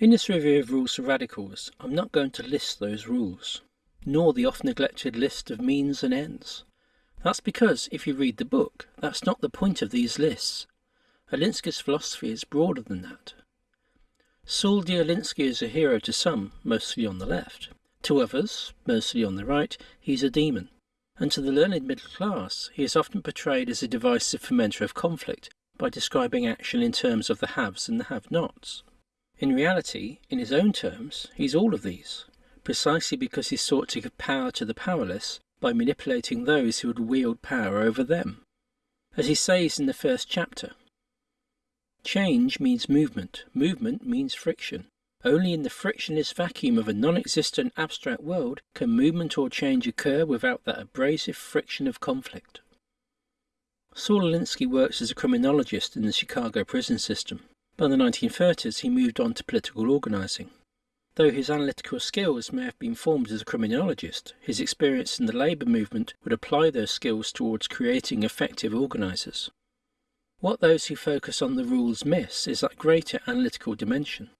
In this review of Rules for Radicals, I'm not going to list those rules, nor the oft neglected list of means and ends. That's because, if you read the book, that's not the point of these lists. Alinsky's philosophy is broader than that. Saul. Alinsky is a hero to some, mostly on the left. To others, mostly on the right, he's a demon. And to the learned middle class, he is often portrayed as a divisive fomenter of conflict by describing action in terms of the haves and the have-nots. In reality, in his own terms, he's all of these, precisely because he sought to give power to the powerless by manipulating those who would wield power over them. As he says in the first chapter, Change means movement, movement means friction. Only in the frictionless vacuum of a non-existent abstract world can movement or change occur without that abrasive friction of conflict. Saul Alinsky works as a criminologist in the Chicago prison system. By the 1930s he moved on to political organizing. Though his analytical skills may have been formed as a criminologist, his experience in the labour movement would apply those skills towards creating effective organisers. What those who focus on the rules miss is that greater analytical dimension.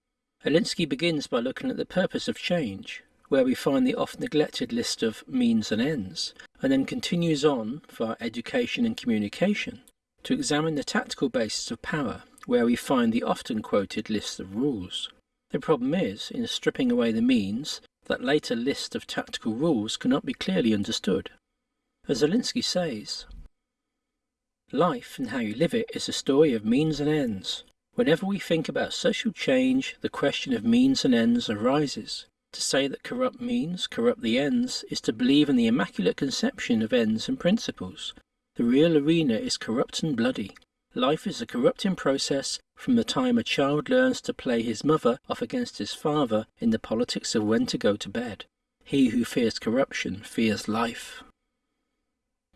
Alinsky begins by looking at the purpose of change, where we find the oft neglected list of means and ends, and then continues on, via education and communication, to examine the tactical basis of power, where we find the often quoted list of rules. The problem is, in stripping away the means, that later list of tactical rules cannot be clearly understood. As Alinsky says, Life and how you live it is a story of means and ends. Whenever we think about social change, the question of means and ends arises. To say that corrupt means corrupt the ends is to believe in the immaculate conception of ends and principles. The real arena is corrupt and bloody. Life is a corrupting process from the time a child learns to play his mother off against his father in the politics of when to go to bed. He who fears corruption fears life.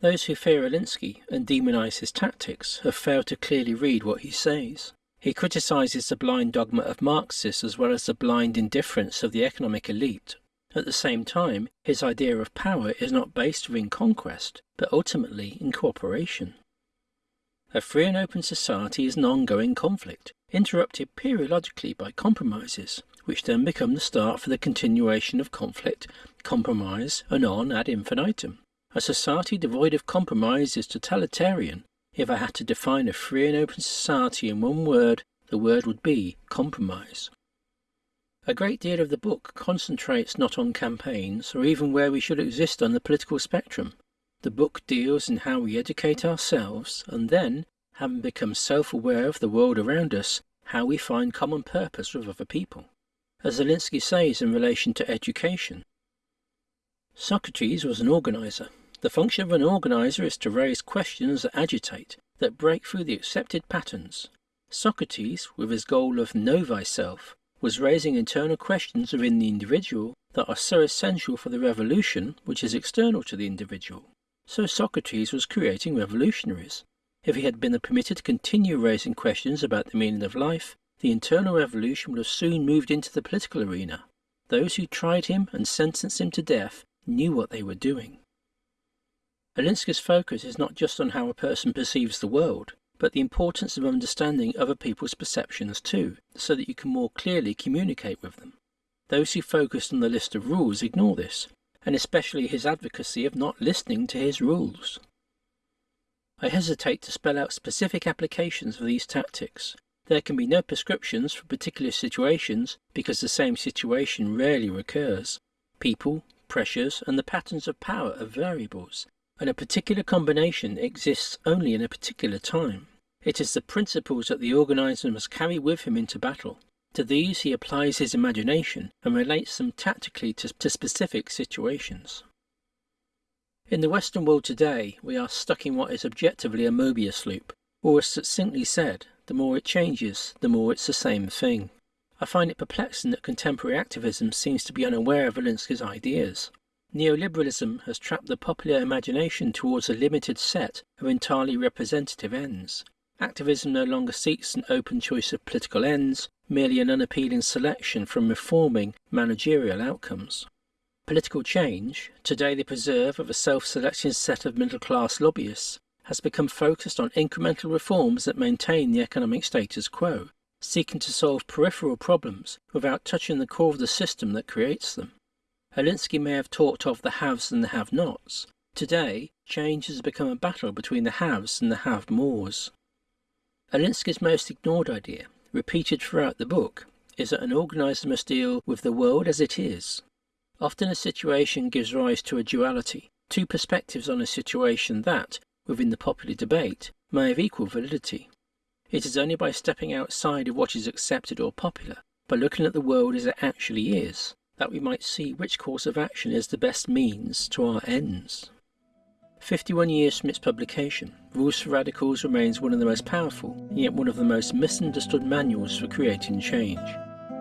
Those who fear Alinsky and demonize his tactics have failed to clearly read what he says. He criticizes the blind dogma of Marxists as well as the blind indifference of the economic elite. At the same time, his idea of power is not based within conquest, but ultimately in cooperation. A free and open society is an ongoing conflict, interrupted periodically by compromises, which then become the start for the continuation of conflict, compromise, and on ad infinitum. A society devoid of compromise is totalitarian. If I had to define a free and open society in one word, the word would be compromise. A great deal of the book concentrates not on campaigns or even where we should exist on the political spectrum, the book deals in how we educate ourselves and then, having become self-aware of the world around us, how we find common purpose with other people. As Alinsky says in relation to education, Socrates was an organizer. The function of an organizer is to raise questions that agitate, that break through the accepted patterns. Socrates, with his goal of know thyself, was raising internal questions within the individual that are so essential for the revolution which is external to the individual. So Socrates was creating revolutionaries. If he had been permitted to continue raising questions about the meaning of life, the internal revolution would have soon moved into the political arena. Those who tried him and sentenced him to death knew what they were doing. Alinsky's focus is not just on how a person perceives the world, but the importance of understanding other people's perceptions too, so that you can more clearly communicate with them. Those who focus on the list of rules ignore this, and especially his advocacy of not listening to his rules. I hesitate to spell out specific applications for these tactics. There can be no prescriptions for particular situations because the same situation rarely recurs. People, pressures, and the patterns of power are variables, and a particular combination exists only in a particular time. It is the principles that the organizer must carry with him into battle, to these he applies his imagination and relates them tactically to, to specific situations. In the Western world today, we are stuck in what is objectively a Mobius loop, or as succinctly said, the more it changes, the more it's the same thing. I find it perplexing that contemporary activism seems to be unaware of Alinsky's ideas. Neoliberalism has trapped the popular imagination towards a limited set of entirely representative ends. Activism no longer seeks an open choice of political ends, merely an unappealing selection from reforming managerial outcomes. Political change, today the preserve of a self-selecting set of middle-class lobbyists, has become focused on incremental reforms that maintain the economic status quo. seeking to solve peripheral problems without touching the core of the system that creates them. Alinsky may have talked of the haves and the have-nots. Today, change has become a battle between the haves and the have-mores. Alinsky's most ignored idea, repeated throughout the book, is that an organizer must deal with the world as it is. Often a situation gives rise to a duality, two perspectives on a situation that, within the popular debate, may have equal validity. It is only by stepping outside of what is accepted or popular, by looking at the world as it actually is, that we might see which course of action is the best means to our ends. 51 years from its publication, Rules for Radicals remains one of the most powerful, yet one of the most misunderstood manuals for creating change.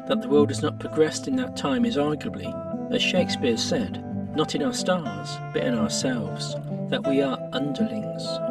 That the world has not progressed in that time is arguably, as Shakespeare said, not in our stars, but in ourselves, that we are underlings